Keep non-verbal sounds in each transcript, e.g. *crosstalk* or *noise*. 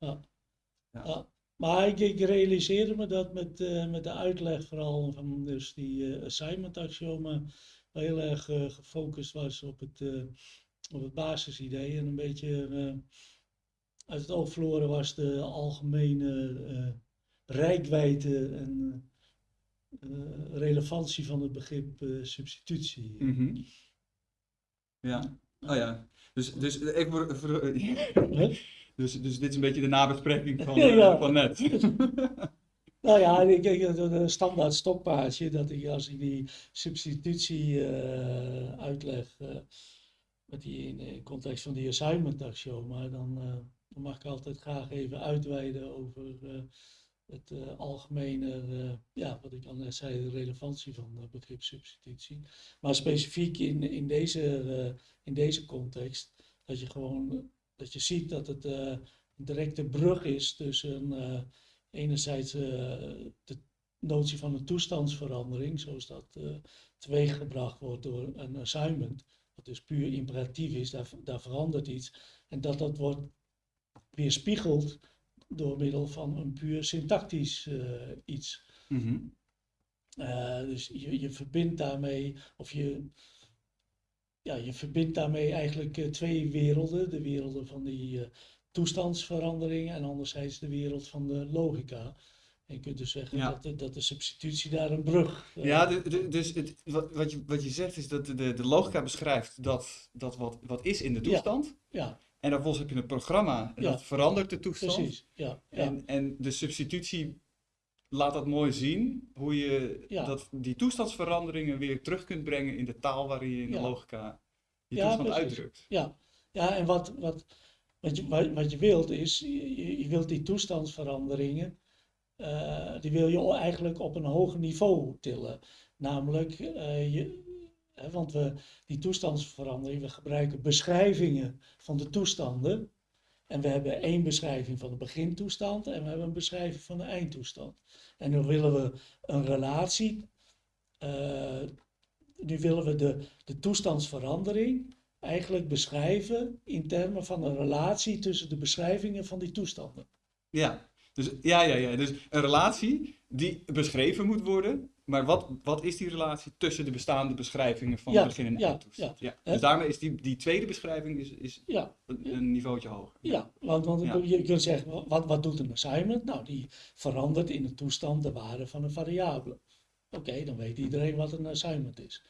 ja. Maar ik, ik realiseerde me dat met, eh, met de uitleg vooral van dus die eh, assignment axioma heel erg eh, gefocust was op het, op het basisidee en een beetje uit het oog verloren was de algemene rijkwijde en relevantie van het begrip substitutie. Mhm. Ja, oh ja. Dus, dus, ik, *laughs* Hè? Dus, dus dit is een beetje de nabespreking van, *laughs* Ja, eh, van net. *laughs* Nou ja, ik denk dat een standaard stokpaardje, dat ik als ik die substitutie eh, uitleg, eh, met die in context van die assignment axioma, dan, eh, dan mag ik altijd graag even uitweiden over het eh, algemene, ja, wat ik al net zei, de relevantie van het begrip substitutie. Maar specifiek in, in, deze, in deze context, dat je gewoon, dat je ziet dat het eh, een directe brug is tussen eh, enerzijds eh, de notie van een toestandsverandering, zoals dat teweeggebracht wordt door een assignment, wat dus puur imperatief is, daar, daar verandert iets, en dat dat wordt weerspiegeld door middel van een puur syntactisch iets. Mhm. Dus je, je verbindt daarmee, of je, ja, je verbindt daarmee eigenlijk eh, twee werelden. De werelden van die eh, toestandsveranderingen en anderzijds de wereld van de logica. En je kunt dus zeggen Ja. dat, de, dat de substitutie daar een brug... eh, Ja, de- de- dus het, wat, wat, je, wat je zegt is dat de, de logica beschrijft dat, dat wat, wat is in de Ja. toestand. ja, En vervolgens heb je een programma en Ja. dat verandert de toestand. precies. Ja, ja. En, en de substitutie laat dat mooi zien, hoe je Ja. dat, die toestandsveranderingen weer terug kunt brengen in de taal waarin je in de Ja. logica je Ja, toestand precies. uitdrukt. Ja, ja en wat, wat, wat, je, wat, wat je wilt is, je, je wilt die toestandsveranderingen, eh, die wil je eigenlijk op een hoger niveau tillen. Namelijk, eh, je, hè, want we, die toestandsverandering, we gebruiken beschrijvingen van de toestanden. En we hebben één beschrijving van de begintoestand en we hebben een beschrijving van de eindtoestand. En nu willen we een relatie, eh, nu willen we de, de toestandsverandering eigenlijk beschrijven in termen van een relatie tussen de beschrijvingen van die toestanden. Ja, dus, ja, ja, ja. dus een relatie die beschreven moet worden. Maar wat, wat is die relatie tussen de bestaande beschrijvingen van Ja, begin en ja, eindtoestand? Ja. Hè? Dus daarmee is die, die tweede beschrijving is, is Ja, een, een niveautje hoger. ja want, want Ja. je kunt zeggen, wat, wat doet een assignment? Nou, die verandert in de toestand de waarde van een variabele. Oké, dan weet iedereen wat een assignment is.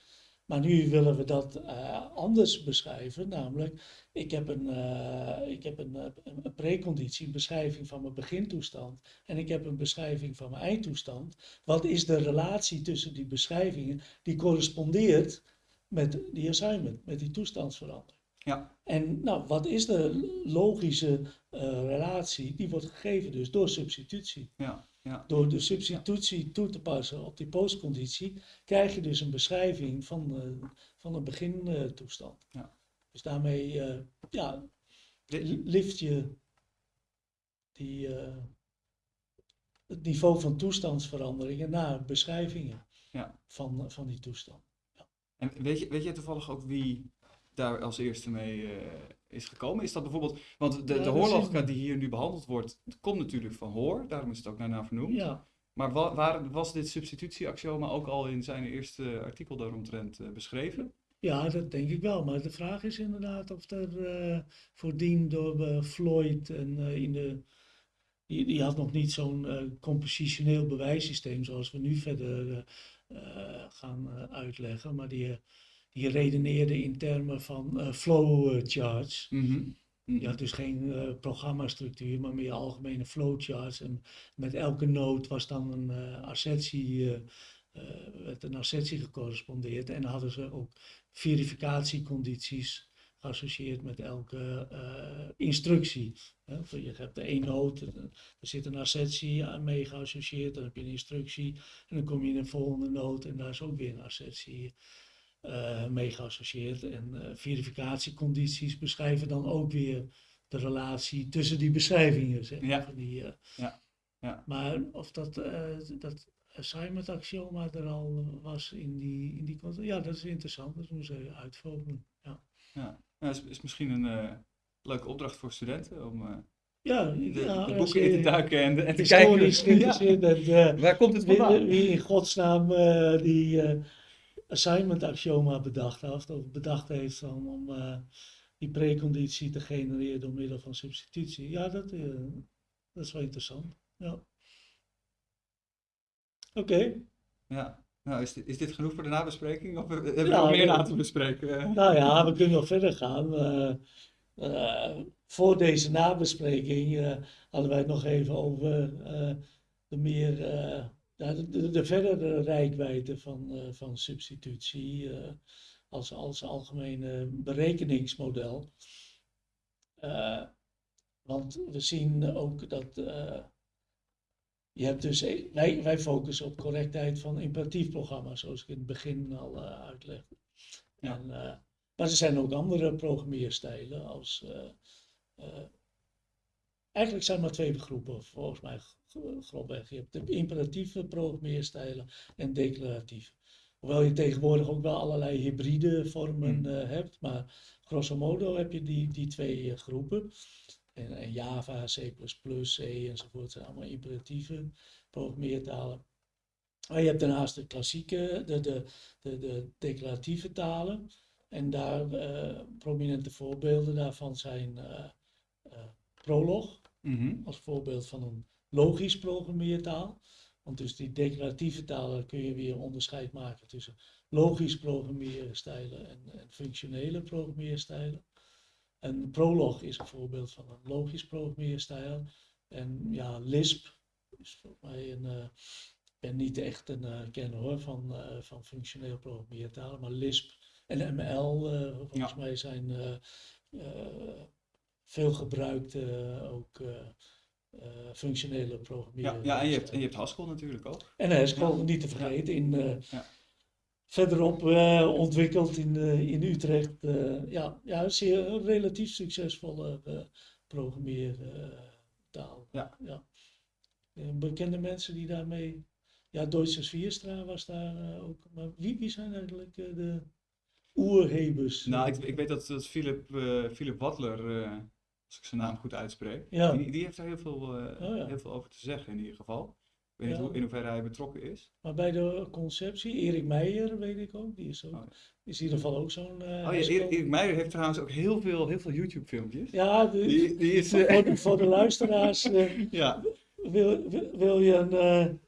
Maar nu willen we dat eh, anders beschrijven, namelijk ik heb een, eh, ik heb een, eh, een een preconditie, een beschrijving van mijn begintoestand en ik heb een beschrijving van mijn eindtoestand. Wat is de relatie tussen die beschrijvingen die correspondeert met die assignment, met die toestandsverandering? Ja, En nou, wat is de logische relatie? Die wordt gegeven dus door substitutie. ja, ja. Door de substitutie toe te passen op die postconditie, krijg je dus een beschrijving van, eh, van een begintoestand. Ja. Dus daarmee eh, ja, lift je die, eh, het niveau van toestandsveranderingen naar beschrijvingen Ja. van, van die toestand. En weet je, weet je toevallig ook wie daar als eerste mee eh, is gekomen? Is dat bijvoorbeeld, want de, Ja, de hoorlogica die hier nu behandeld wordt, komt natuurlijk van hoor, daarom is het ook daarna vernoemd. Ja, Maar wa- waar, was dit substitutieaxioma ook al in zijn eerste artikel daaromtrent eh, beschreven? Ja, dat denk ik wel. Maar de vraag is inderdaad of er eh voordien door Floyd en in de. Die, die had nog niet zo'n eh, compositioneel bewijssysteem zoals we nu verder gaan uitleggen. Maar die, die redeneerde in termen van eh, flowcharts. Mhm. Je had dus geen eh programmastructuur, maar meer algemene flowcharts. En met elke node was dan een eh, assertie, eh, eh, werd een assertie gecorrespondeerd. En dan hadden ze ook verificatiecondities geassocieerd met elke eh, instructie. Je hebt de één eh, er zit een assertie aan mee geassocieerd, dan heb je een instructie. En dan kom je in een volgende node en daar is ook weer een assertie eh, mee geassocieerd. En eh, verificatiecondities beschrijven dan ook weer de relatie tussen die beschrijvingen. Zeg, maar, Ja. van die, eh, Ja. Ja. Maar of dat, eh dat assignment axioma er al was in die, in die context, ja, dat is interessant. Dat moeten we uitvogelen. Ja. Ja, nou, is, is misschien een eh, leuke opdracht voor studenten om, eh, Ja, de, ja, de als boeken in te duiken en, en te kijken. *laughs* Ja, bent. eh, waar komt het wie, vandaan? wie in godsnaam eh, die eh, assignment axioma bedacht heeft, of bedacht heeft om, om eh, die preconditie te genereren door middel van substitutie. Ja, dat, eh, dat is wel interessant. Ja. Oké. Ja. Nou, is dit, is dit genoeg voor de nabespreking? Of hebben we nog meer ja. na te bespreken? *laughs* Nou ja, we kunnen nog verder gaan. Eh, voor deze nabespreking hadden wij het nog even over de meer de, de, de verdere rijkwijde van, eh, van substitutie eh, als, als algemene berekeningsmodel. Eh, want we zien ook dat je hebt dus, e- wij, wij focussen op correctheid van imperatief programma's, zoals ik in het begin al uitlegde. Ja. En, maar er zijn ook andere programmeerstijlen als. Eigenlijk zijn er maar twee groepen, volgens mij grofweg. Je hebt de imperatieve programmeerstijlen en declaratieve. Hoewel je tegenwoordig ook wel allerlei hybride vormen Hmm. eh, hebt, maar grosso modo heb je die, die twee eh, groepen. En, en Java, C++, C enzovoort zijn allemaal imperatieve programmeertalen. Maar je hebt daarnaast de klassieke, de, de, de, de declaratieve talen. En daar eh, prominente voorbeelden daarvan zijn eh, Mhm. als voorbeeld van een logisch programmeertaal. Want dus die declaratieve talen kun je weer onderscheid maken tussen logisch programmeerstijlen en, en functionele programmeerstijlen. En Prolog is een voorbeeld van een logisch programmeerstijl. En ja, Lisp is volgens mij een. eh, ik ben niet echt een eh, kenner hoor van, eh, van functioneel programmeertalen, maar Lisp en ML volgens Ja. mij zijn veel gebruikte eh, ook eh, eh, functionele Ja, programmeren. ja en, je hebt, en je hebt Haskell natuurlijk ook. En Haskell, Ja. niet te vergeten, in, Ja. verderop ontwikkeld in, in Utrecht. ja, ja, een relatief succesvolle programmeertaal. Ja. Ja. Bekende mensen die daarmee... Ja, Deutsche Vierstra was daar ook. Maar wie, wie zijn eigenlijk de oerhebers? Nou, ik, ik weet dat, dat Philip, eh, Philip Wadler, als ik zijn naam goed uitspreek, Ja. die, die heeft daar heel veel, eh, Oh ja. heel veel over te zeggen in ieder geval. Ik weet niet Ja. hoe, in hoeverre hij betrokken is. Maar bij de conceptie, Erik Meijer weet ik ook, die is ook, Oh. is in ieder geval ook zo'n... eh, Oh ja. Erik, Meijer heeft trouwens ook heel veel, heel veel YouTube-filmpjes. Ja, de- Die, die is... voor, eh, voor de, voor de luisteraars, *laughs* ja, wil, wil, wil je een,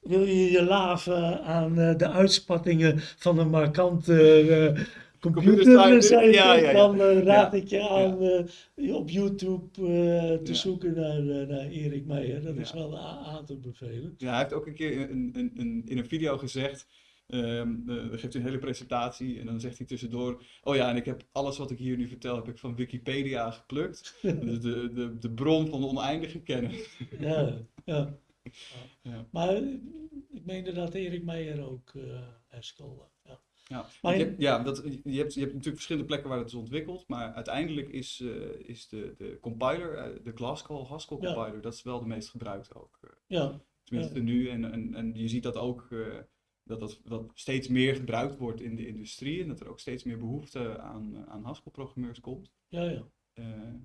wil je je laven aan de uitspattingen van een markante Computerscience, computerscience, ja, ja, ja. dan eh, raad ik je aan eh, op YouTube eh, te zoeken naar, naar Erik Meijer. Dat is wel aan te bevelen. ja, hij heeft ook een keer een, een, een, in een video gezegd, eh, dan geeft hij een hele presentatie en dan zegt hij tussendoor, oh ja, en ik heb alles wat ik hier nu vertel, heb ik van Wikipedia geplukt. *laughs* Dus de, de, de bron van oneindige kennis. Ja, ja. Ja. Maar ik meende dat Erik Meijer ook eh, ja. Maar je, hebt- ja dat, je, hebt, je hebt natuurlijk verschillende plekken waar het is ontwikkeld, maar uiteindelijk is, eh, is de, de compiler, eh, de Glasgow Haskell Ja. compiler, dat is wel de meest gebruikte ook. eh, ja, tenminste nu. En, en, en je ziet dat ook dat dat wat steeds meer gebruikt wordt in de industrie en dat er ook steeds meer behoefte aan, aan Haskell-programmeurs komt. ja, ja.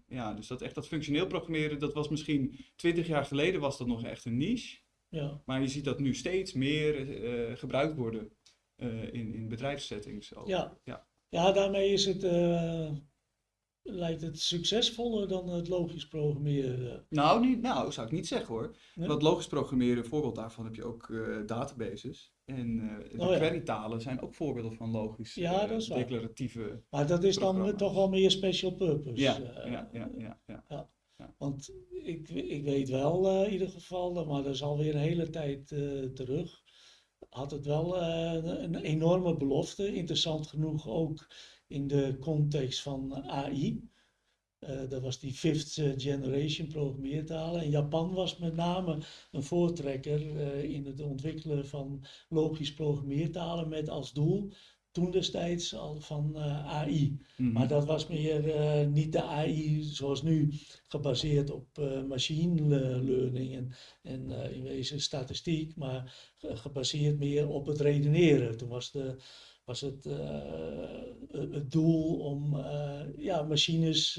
Ja, dus dat echt dat functioneel programmeren, dat was misschien twintig jaar geleden was dat nog echt een niche. ja. Maar je ziet dat nu steeds meer gebruikt worden in, in bedrijfssettings. ook. Ja. ja. Ja, daarmee is het, eh, lijkt het succesvoller dan het logisch programmeren. Nou, niet, nou, zou ik niet zeggen hoor. Nee? Want logisch programmeren, een voorbeeld daarvan heb je ook eh, databases. En eh de Oh ja. querytalen zijn ook voorbeelden van logisch Ja, eh, declaratieve. Maar dat is dan toch wel meer special purpose. Ja, eh, ja, ja, ja, ja. Want ik, ik weet wel eh, in ieder geval, maar dat is alweer een hele tijd eh, terug, had het wel eh, een, enorme belofte. Interessant genoeg ook in de context van AI. Eh, dat was die fifth eh, generation programmeertalen. En Japan was met name een voortrekker in het ontwikkelen van logisch programmeertalen met als doel toen destijds al van eh, AI. Mhm. Maar dat was meer eh, niet de AI zoals nu, gebaseerd op eh, machine le- learning en, en in wezen statistiek, maar ge- gebaseerd meer op het redeneren. Toen was de, was het, het doel om ja, machines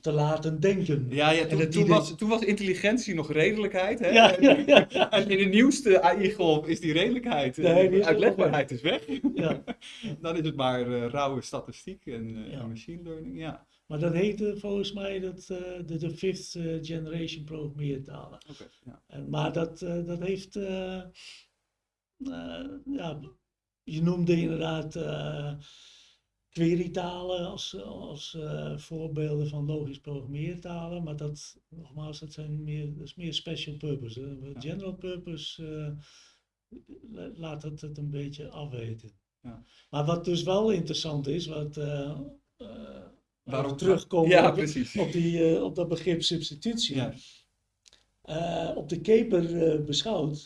te laten denken. Ja, ja toen, toen, was, toen was intelligentie nog redelijkheid. Hè? Ja, ja, ja, En in de nieuwste AI-golf is die redelijkheid, nee, die is uitlegbaarheid is weg. Ja. *laughs* Dan is het maar rauwe statistiek en, en machine learning. Ja. Maar dat heette volgens mij dat, uh, de, de fifth uh, generation programmeertalen. Okay, ja. En, maar dat, uh, dat heeft, ja, je noemde inderdaad querytalen als, als voorbeelden van logisch programmeertalen. Maar dat, nogmaals, dat, zijn meer, dat is meer special purpose. Ja. General purpose laat het het een beetje afweten. Ja. Maar wat dus wel interessant is, wat Waarom terugkomen ja, op, op, die, uh, op dat begrip substitutie. Ja. Uh, op de keper uh, beschouwd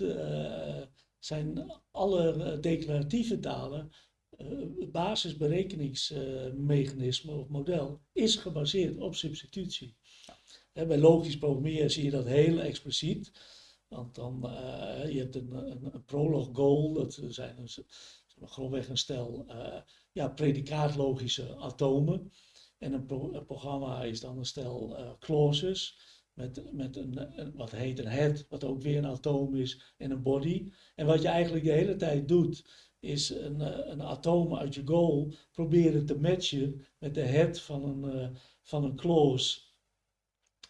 zijn alle declaratieve talen het basisberekeningsmechanisme of model is gebaseerd op substitutie. Ja. bij logisch programmeren zie je dat heel expliciet. Want dan je hebt een, een, een prolog goal, dat zijn een, grofweg een stel ja, predicaatlogische atomen. En een, pro een, programma is dan een stel uh, clauses met, met een, wat heet een head, wat ook weer een atoom is, en een body. En wat je eigenlijk de hele tijd doet, is een, een atoom uit je goal proberen te matchen met de head van een, uh, van een clause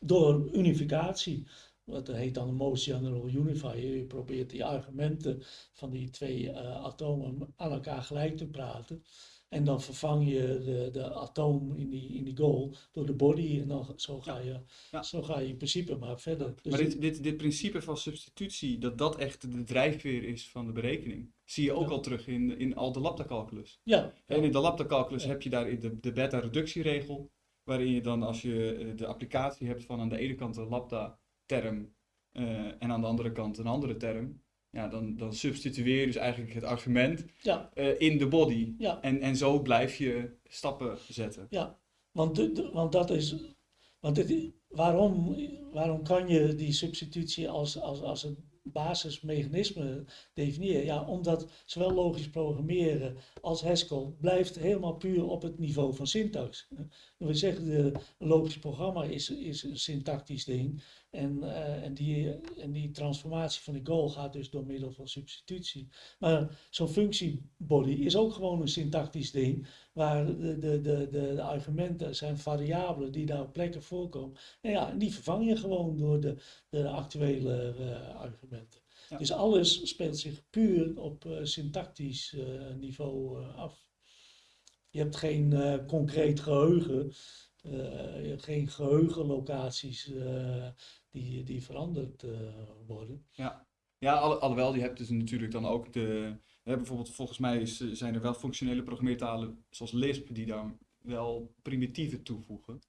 door unificatie. Dat heet dan general unifier. Je probeert die argumenten van die twee uh, atomen aan elkaar gelijk te praten. En dan vervang je de, de atoom in die, in die goal door de body. En dan, zo, ga je, ja. zo ga je in principe maar verder. Dus maar dit, dit, dit principe van substitutie, dat dat echt de drijfveer is van de berekening, zie je ook ja. al terug in, in al de lambda-calculus. Ja. En in de lambda-calculus heb je daar de, de beta-reductieregel, waarin je dan als je de applicatie hebt van aan de ene kant een lambda-term uh, en aan de andere kant een andere term, ja, dan, dan substitueer je dus eigenlijk het argument ja. uh, in de body. Ja. En, en zo blijf je stappen zetten. Ja, want, de, de, want dat is. Want het, waarom, waarom kan je die substitutie als, als, als een basismechanisme definiëren? Ja, omdat zowel logisch programmeren als Haskell blijft helemaal puur op het niveau van syntax. We zeggen, de, logisch programma is, is een syntactisch ding. En, uh, en, die, en die transformatie van de goal gaat dus door middel van substitutie. Maar zo'n functiebody is ook gewoon een syntactisch ding, waar de, de, de, de, argumenten zijn variabelen die daar op plekken voorkomen. En ja, die vervang je gewoon door de, de actuele uh, argumenten. Ja. Dus alles speelt zich puur op uh, syntactisch niveau af. Je hebt geen concreet geheugen. Je hebt geen geheugenlocaties die, die veranderd worden. Ja, ja alhoewel, je hebt dus natuurlijk dan ook de... Hè, bijvoorbeeld, volgens mij is, zijn er wel functionele programmeertalen zoals Lisp die dan wel primitieven toevoegen.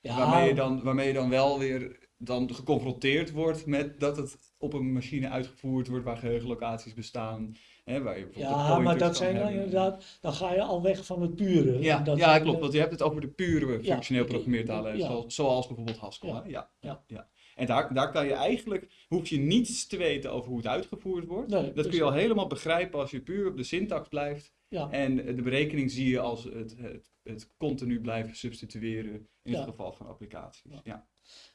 Ja. Waarmee, je dan, waarmee je dan wel weer dan geconfronteerd wordt met dat het op een machine uitgevoerd wordt waar geheugenlocaties bestaan. Hè, waar je ja, maar dat zijn dan inderdaad, dan ga je al weg van het pure. Ja, dat ja klopt, want je hebt het over de pure functioneel ik- programmeertalen, ja. zoals, zoals bijvoorbeeld Haskell. Ja, hè? Ja, ja. En daar, daar kan je eigenlijk, hoef je niets te weten over hoe het uitgevoerd wordt. Nee, Dat kun je al helemaal begrijpen als je puur op de syntax blijft. Ja. En de berekening zie je als het, het, het continu blijven substitueren in Ja. het geval van applicaties. Ja.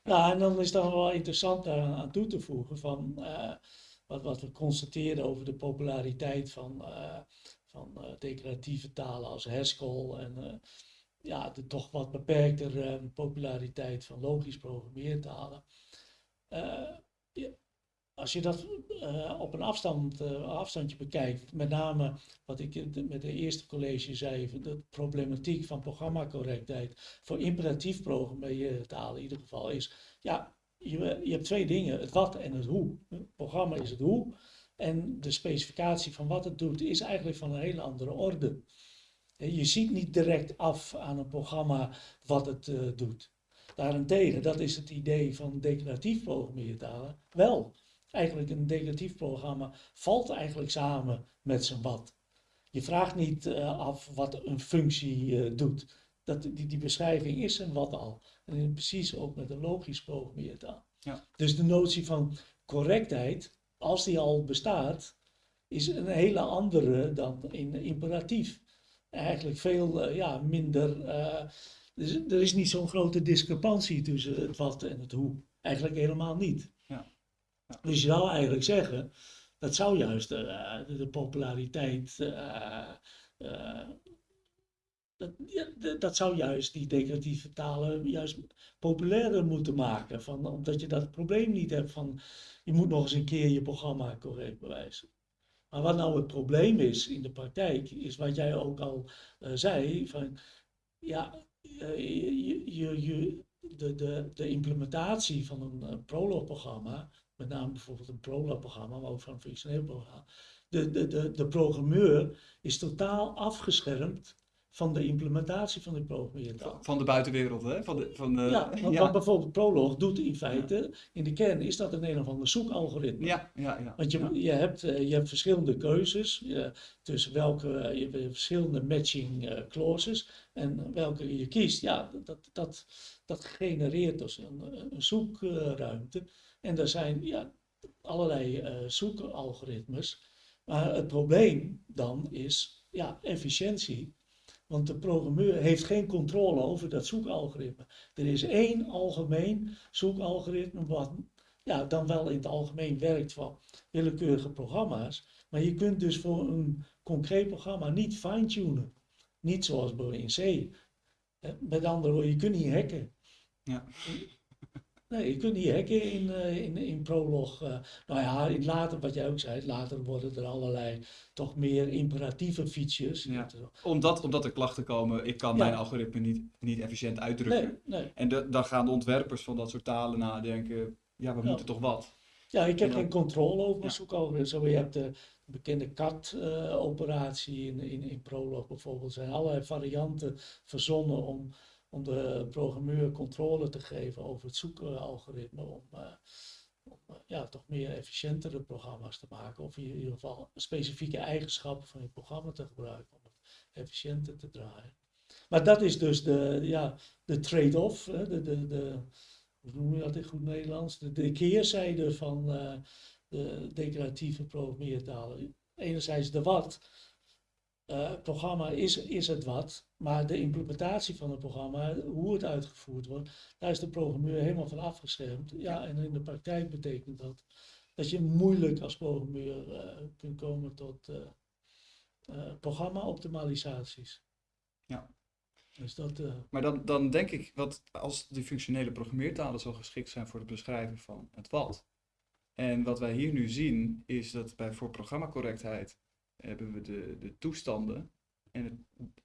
Ja, en dan is dan wel interessant daaraan aan toe te voegen van eh, wat, wat we constateren over de populariteit van, eh, van eh, declaratieve talen als Haskell en ja, de toch wat beperkter populariteit van logisch programmeertalen. Eh, als je dat eh, op een afstand, eh, afstandje bekijkt, met name wat ik met de eerste college zei, de problematiek van programmacorrectheid voor imperatief programmeertalen in ieder geval is, ja, je, je hebt twee dingen, het wat en het hoe. Het programma is het hoe en de specificatie van wat het doet is eigenlijk van een hele andere orde. Je ziet niet direct af aan een programma wat het doet. Daarentegen, dat is het idee van declaratief programmeertalen, wel. Eigenlijk een declaratief programma valt eigenlijk samen met zijn wat. Je vraagt niet eh, af wat een functie eh, doet. Dat, die, die beschrijving is een wat al. En precies ook met een logisch programmeertaal. Ja. Dus de notie van correctheid, als die al bestaat, is een hele andere dan in imperatief. Eigenlijk veel uh, ja, minder. Dus er is niet zo'n grote discrepantie tussen het wat en het hoe. Eigenlijk helemaal niet. Ja. Ja. Dus je zou eigenlijk zeggen, dat zou juist uh, de populariteit dat, dat zou juist die declaratieve talen juist populairder moeten maken. Van, omdat je dat probleem niet hebt van je moet nog eens een keer je programma correct bewijzen. Maar wat nou het probleem is in de praktijk, is wat jij ook al zei, van ja, je, je, je, de, de, de implementatie van een uh, prologprogramma, met name bijvoorbeeld een prologprogramma, maar ook van een functioneel programma, de, de, de, de programmeur is totaal afgeschermd van de implementatie van die programmeertaal. Van de buitenwereld, hè? Van de, van de, ja, *laughs* want wat bijvoorbeeld Prolog doet in feite, in de kern is dat een een of ander zoekalgoritme. Ja, ja, ja. Want je, je, hebt, eh, je hebt verschillende keuzes uh, tussen welke, je hebt verschillende matching uh, clauses en welke je kiest. Ja, dat, dat, dat genereert dus een, een zoekruimte. En er zijn ja, allerlei zoekalgoritmes. Maar het probleem dan is ja, efficiëntie. Want de programmeur heeft geen controle over dat zoekalgoritme. Er is één algemeen zoekalgoritme wat ja, dan wel in het algemeen werkt voor willekeurige programma's. Maar je kunt dus voor een concreet programma niet fine-tunen. Niet zoals in C. Met andere woorden, je kunt niet hacken. Ja. Nee, je kunt niet hacken in, uh, in, in Prolog. Uh, nou ja, in later, wat jij ook zei, later worden er allerlei toch meer imperatieve features. Ja. Omdat, omdat er klachten komen, ik kan mijn algoritme niet, niet efficiënt uitdrukken. Nee, nee. En de, dan gaan de ontwerpers van dat soort talen nadenken, ja, we moeten toch wat. Ja, ik heb geen controle over mijn zoekalgoritme. Zo, je hebt de bekende CAT-operatie uh, in, in, in Prolog bijvoorbeeld. Er zijn allerlei varianten verzonnen om om de programmeur controle te geven over het zoekalgoritme. Om, om uh, ja, toch meer efficiëntere programma's te maken. Of in ieder geval specifieke eigenschappen van je programma te gebruiken om het efficiënter te draaien. Maar dat is dus de, ja, de trade-off, de, de, de, hoe noem je dat in goed Nederlands? De, de keerzijde van uh, de declaratieve programmeertalen. Enerzijds de wat, uh, programma is, is het wat, maar de implementatie van het programma, hoe het uitgevoerd wordt, daar is de programmeur helemaal van afgeschermd. Ja, en in de praktijk betekent dat dat je moeilijk als programmeur uh, kunt komen tot uh, programma-optimalisaties. Ja. Dus dat, maar dan, dan denk ik, wat als die functionele programmeertalen zo geschikt zijn voor het beschrijven van het wat. En wat wij hier nu zien, is dat bij voor programmacorrectheid hebben we de, de toestanden. En het,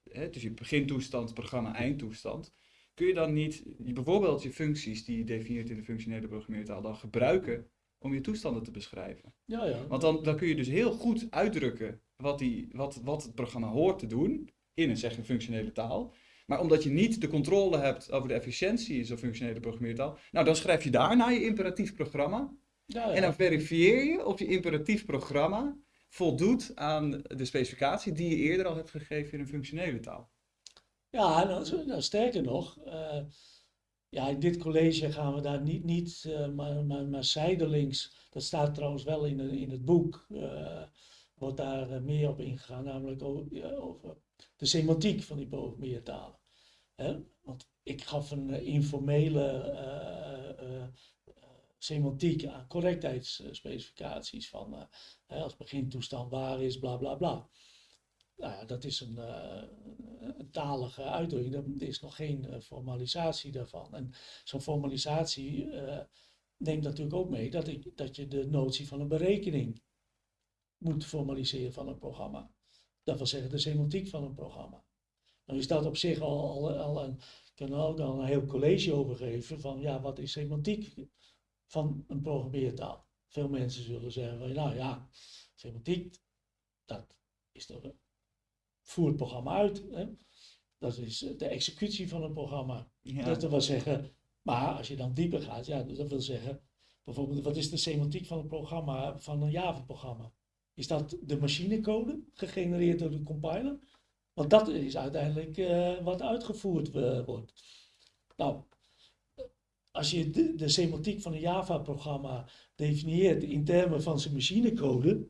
hè, dus je begintoestand, programma, eindtoestand. Kun je dan niet bijvoorbeeld je functies die je definieert in de functionele programmeertaal dan gebruiken om je toestanden te beschrijven? Ja, ja. Want dan, dan kun je dus heel goed uitdrukken wat, die, wat, wat het programma hoort te doen in een, zeg, een functionele taal. Maar omdat je niet de controle hebt over de efficiëntie in zo'n functionele programmeertaal, nou dan schrijf je daarna je imperatief programma. Ja, ja. En dan verifieer je of je imperatief programma voldoet aan de specificatie die je eerder al hebt gegeven in een functionele taal. Ja, nou, nou sterker nog, uh, ja, in dit college gaan we daar niet, niet uh, maar, maar, maar, zijdelings, dat staat trouwens wel in, in het boek, uh, wordt daar meer op ingegaan, namelijk over, de semantiek van die programmeertalen. Hè? Want ik gaf een informele semantiek aan correctheidsspecificaties van uh, als begintoestand waar is, bla bla bla. Nou ja, dat is een, uh, een talige uitdrukking, er is nog geen uh, formalisatie daarvan. En zo'n formalisatie neemt natuurlijk ook mee dat, ik, dat je de notie van een berekening moet formaliseren van een programma. Dat wil zeggen de semantiek van een programma. Nou is dat op zich al, al, al een, kan ook al een heel college over geven van ja, wat is semantiek? Van een programmeertaal. Veel mensen zullen zeggen, van, nou ja, semantiek, dat is toch, voer het programma uit. Hè? Dat is de executie van een programma. Dat wil zeggen, maar als je dan dieper gaat, ja, dat wil zeggen, bijvoorbeeld, wat is de semantiek van een programma, van een Java-programma? Is dat de machinecode gegenereerd door de compiler? Want dat is uiteindelijk uh, wat uitgevoerd uh, wordt. Nou, als je de, de semantiek van een Java-programma definieert in termen van zijn machinecode,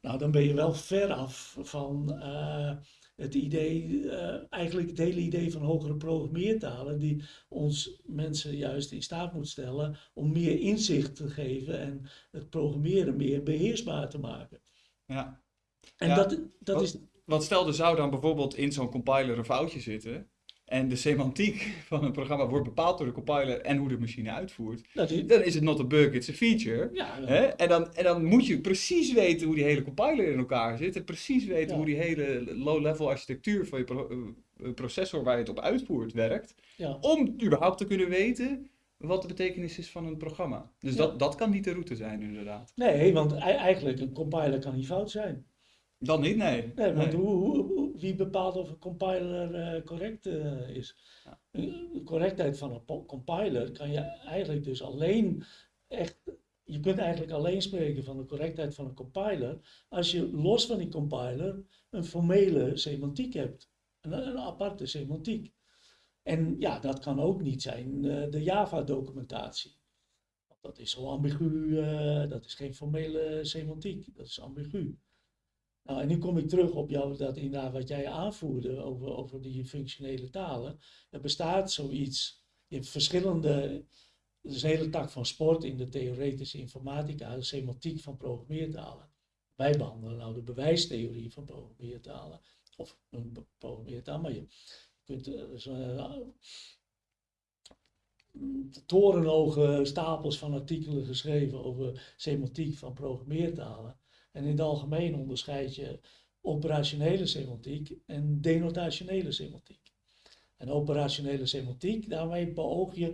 Nou, dan ben je wel ver af van eh, het idee, eh, eigenlijk het hele idee van hogere programmeertalen, die ons mensen juist in staat moet stellen om meer inzicht te geven en het programmeren meer beheersbaar te maken. Ja. En Ja, dat, dat wat- is, Want stel, er zou dan bijvoorbeeld in zo'n compiler een foutje zitten. En de semantiek van een programma wordt bepaald door de compiler en hoe de machine uitvoert. is Dan is het not a bug, it's a feature. ja, Hè? En, dan, en dan moet je precies weten hoe die hele compiler in elkaar zit. En precies weten Ja. hoe die hele low-level architectuur van je pro- eh, processor waar je het op uitvoert werkt. ja. Om überhaupt te kunnen weten wat de betekenis is van een programma. Dus dat, dat kan niet de route zijn, inderdaad. Nee, want eigenlijk een compiler kan niet fout zijn. Dan niet, nee. Nee, want Nee. Hoe, hoe- hoe- wie bepaalt of een compiler eh, correct eh, is? Ja. De correctheid van een compiler kan je eigenlijk dus alleen echt. Je kunt eigenlijk alleen spreken van de correctheid van een compiler als je los van die compiler een formele semantiek hebt. Een, een aparte semantiek. En ja, dat kan ook niet zijn eh, de Java-documentatie. Dat is zo ambigu, eh, dat is geen formele semantiek, dat is ambigu. Nou, en nu kom ik terug op jou, dat inderdaad wat jij aanvoerde over, over die functionele talen. Er bestaat zoiets, je hebt verschillende, er is een hele tak van sport in de theoretische informatica, de semantiek van programmeertalen. Wij behandelen nou de bewijstheorie van programmeertalen, of een programmeertaal, maar je kunt eh, zo, eh, torenhoge stapels van artikelen geschreven over semantiek van programmeertalen. En in het algemeen onderscheid je operationele semantiek en denotationele semantiek. En operationele semantiek, daarmee beoog je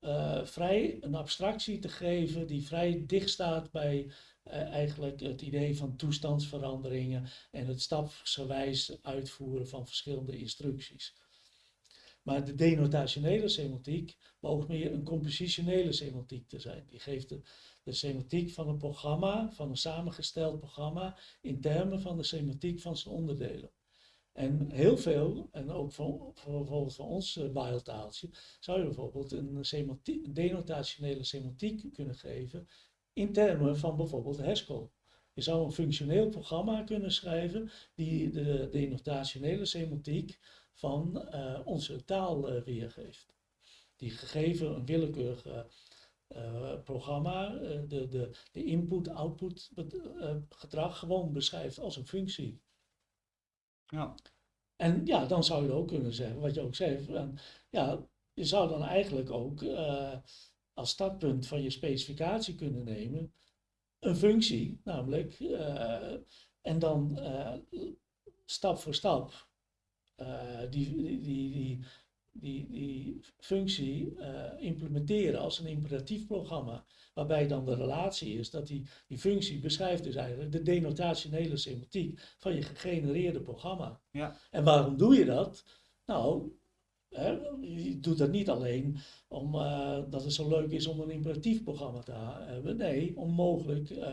eh, vrij een abstractie te geven die vrij dicht staat bij eh, eigenlijk het idee van toestandsveranderingen en het stapsgewijs uitvoeren van verschillende instructies. Maar de denotationele semantiek beoogt meer een compositionele semantiek te zijn. Die geeft de, de semantiek van een programma, van een samengesteld programma, in termen van de semantiek van zijn onderdelen. En heel veel, en ook voor, voor bijvoorbeeld van ons uh, zou je bijvoorbeeld een, een denotationele semantiek kunnen geven in termen van bijvoorbeeld Haskell. Je zou een functioneel programma kunnen schrijven die de denotationele semantiek van uh, onze taal uh, weergeeft. Die gegeven een willekeurig uh, programma de, de, de input-output gedrag gewoon beschrijft als een functie. Ja. En ja, dan zou je ook kunnen zeggen, wat je ook zei, van, ja, je zou dan eigenlijk ook als startpunt van je specificatie kunnen nemen een functie, namelijk, en dan stap voor stap die, die, die, die, die functie implementeren als een imperatief programma. Waarbij dan de relatie is dat die, die functie beschrijft dus eigenlijk de denotationele semantiek van je gegenereerde programma. Ja. En waarom doe je dat? Nou, hè, je doet dat niet alleen omdat uh, dat het zo leuk is om een imperatief programma te hebben. Nee, om mogelijk uh,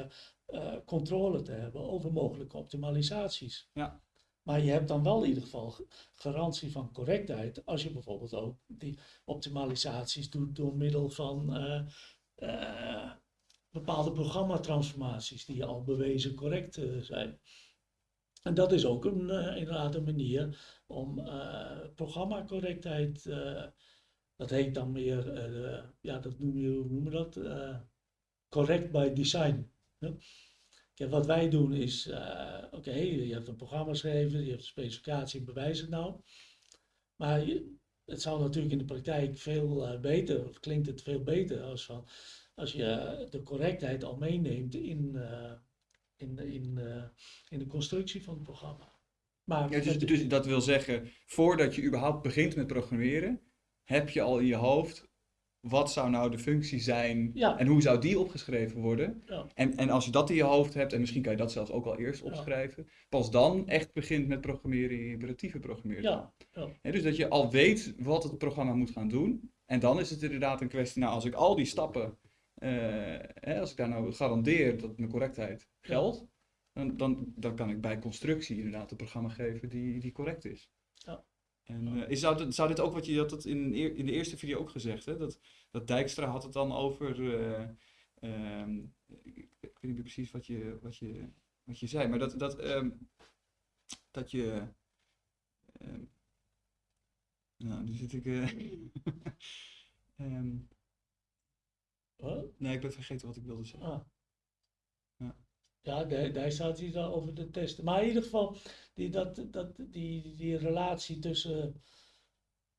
uh, controle te hebben over mogelijke optimalisaties. Ja. Maar je hebt dan wel in ieder geval garantie van correctheid als je bijvoorbeeld ook die optimalisaties doet door middel van uh, bepaalde programmatransformaties die al bewezen correct uh, zijn. En dat is ook een, inderdaad een manier om programmacorrectheid, dat heet dan meer, ja, dat noem je, hoe noemen we dat? correct by design. Kijk, wat wij doen is, oké, okay, je hebt een programma geschreven, je hebt een specificatie, bewijs het nou. Maar je, het zou natuurlijk in de praktijk veel uh, beter, of klinkt het veel beter als, van, als je de correctheid al meeneemt in, uh, in, in, in de constructie van het programma. Maar ja, dus, dus dat wil zeggen, voordat je überhaupt begint met programmeren, heb je al in je hoofd wat zou nou de functie zijn ja. en hoe zou die opgeschreven worden. Ja. En, en als je dat in je hoofd hebt, en misschien kan je dat zelfs ook al eerst opschrijven, ja. pas dan echt begint met programmeren in imperatieve programmeren. Ja. Ja. dus dat je al weet wat het programma moet gaan doen. En dan is het inderdaad een kwestie, nou als ik al die stappen, uh, hè, als ik daar nou garandeer dat mijn correctheid geldt, dan, dan, dan kan ik bij constructie inderdaad een programma geven die, die correct is. En uh, is, zou, dit, zou dit ook wat je had het in, in de eerste video ook gezegd, hè? Dat, dat Dijkstra had het dan over. Uh, um, ik, ik, weet niet precies wat je, wat je wat je zei. Maar dat, dat, ehm, dat je. ehm, nou, nu zit ik. eh, *laughs* ehm, Wat? nee, ik ben vergeten wat ik wilde zeggen. Ah. Ja. Daar, daar staat al over de testen. Maar in ieder geval, die, dat, dat, die, die relatie tussen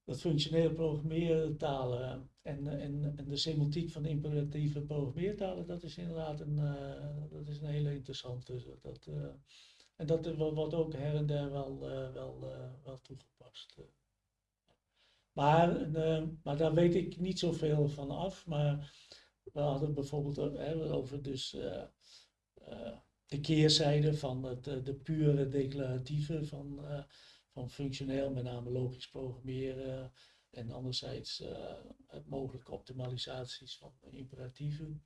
dat functionele programmeertalen en, en, en de semantiek van imperatieve programmeertalen, dat is inderdaad een, eh, dat is een hele interessante. Dat, eh, en dat wordt ook her en der wel, eh, wel, eh, wel toegepast. eh. Maar, eh, maar daar weet ik niet zoveel van af. Maar we hadden bijvoorbeeld over dus, eh, eh, de keerzijde van het, eh, de pure declaratieve van, eh, van functioneel, met name logisch programmeren. En anderzijds eh, het mogelijke optimalisaties van imperatieven.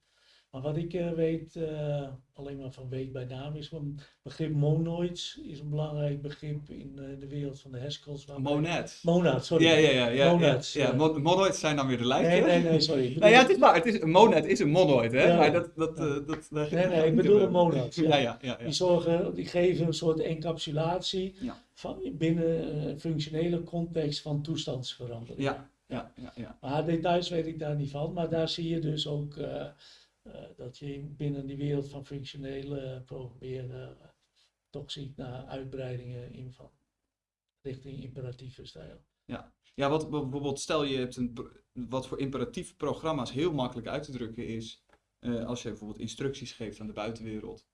Maar wat ik eh, weet, eh, alleen maar van weet bij naam, is een begrip monoids is een belangrijk begrip in eh, de wereld van de Haskell's. Monad. Monad, sorry. Ja, ja, ja. ja, Monads, ja, ja. ja. Mon- monoids zijn dan weer de lijntjes. Nee, nee, nee, sorry. Nou ja, het is waar. Het is, een monad is een monoid, hè? Ja. Maar dat... dat, dat, Nee, nee, ik bedoel een monad, ja. Ja, ja. Die, zorgen, die geven een soort encapsulatie van, binnen een functionele context van toestandsverandering. Ja, ja, ja, ja. Maar details weet ik daar niet van. Maar daar zie je dus ook dat je binnen die wereld van functionele programmeren eh, toch ziet naar uitbreidingen in van richting imperatieve stijl. Ja, wat bijvoorbeeld, stel je hebt een, wat voor imperatieve programma's heel makkelijk uit te drukken is, eh, als je bijvoorbeeld instructies geeft aan de buitenwereld.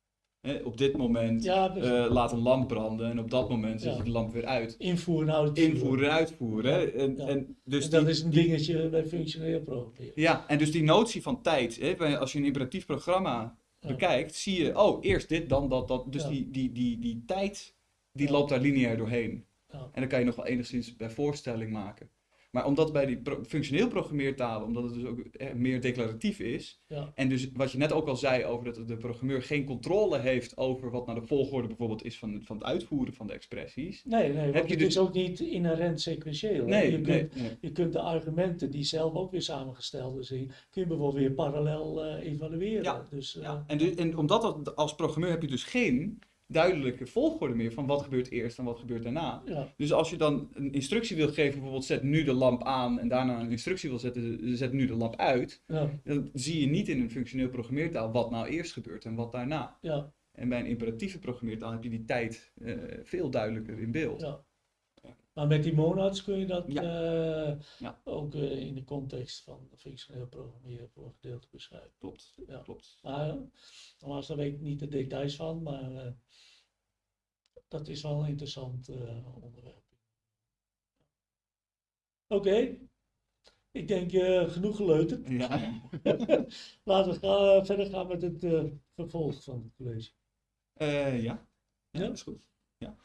Hè, op dit moment Ja, eh, laat een lamp branden en op dat moment zet Ja. je de lamp weer uit. invoeren en uitvoeren. Invoeren en uitvoeren. hè. En, en dus En dat die- is een dingetje bij functioneel programmeren. Ja, en dus die notie van tijd, hè, als je een imperatief programma bekijkt, zie je, oh, eerst dit, dan dat, dat. Dus die, die, die, die tijd, die loopt daar lineair doorheen. En dan kan je nog wel enigszins bij voorstelling maken. Maar omdat bij die pro- functioneel programmeertalen, omdat het dus ook eh, meer declaratief is, Ja. en dus wat je net ook al zei over dat de programmeur geen controle heeft over wat nou de volgorde bijvoorbeeld is van, van het uitvoeren van de expressies. Nee, nee, want je het dus- is ook niet inherent sequentieel. Nee, je, kunt, nee, nee. je kunt de argumenten die zelf ook weer samengesteld zijn, kun je bijvoorbeeld weer parallel eh, evalueren. Ja, Dus, eh, Ja, en, du- en omdat dat, als programmeur heb je dus geen duidelijke volgorde meer van wat gebeurt eerst en wat gebeurt daarna. ja, Dus als je dan een instructie wil geven, bijvoorbeeld zet nu de lamp aan en daarna een instructie wil zetten, zet nu de lamp uit, ja, dan zie je niet in een functioneel programmeertaal wat nou eerst gebeurt en wat daarna. ja, En bij een imperatieve programmeertaal heb je die tijd eh, veel duidelijker in beeld. ja. Maar met die monads kun je dat eh, ook eh, in de context van functioneel programmeren voor een gedeelte beschrijven. Klopt, Ja. klopt. Maar nogmaals, daar weet ik niet de details van, maar dat is wel een interessant eh, onderwerp. Oké, ik denk eh, genoeg geleuterd. Ja. *laughs* Laten we gaan, verder gaan met het eh, vervolg van het college. Eh, ja. ja, Ja? dat is goed. Ja.